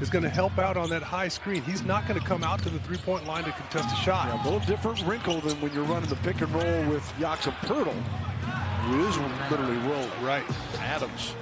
is going to help out on that high screen. He's not going to come out to the three-point line to contest a shot. Yeah, a little different wrinkle than when you're running the pick and roll with Jakob Poeltl, who is literally Will Right. Adams.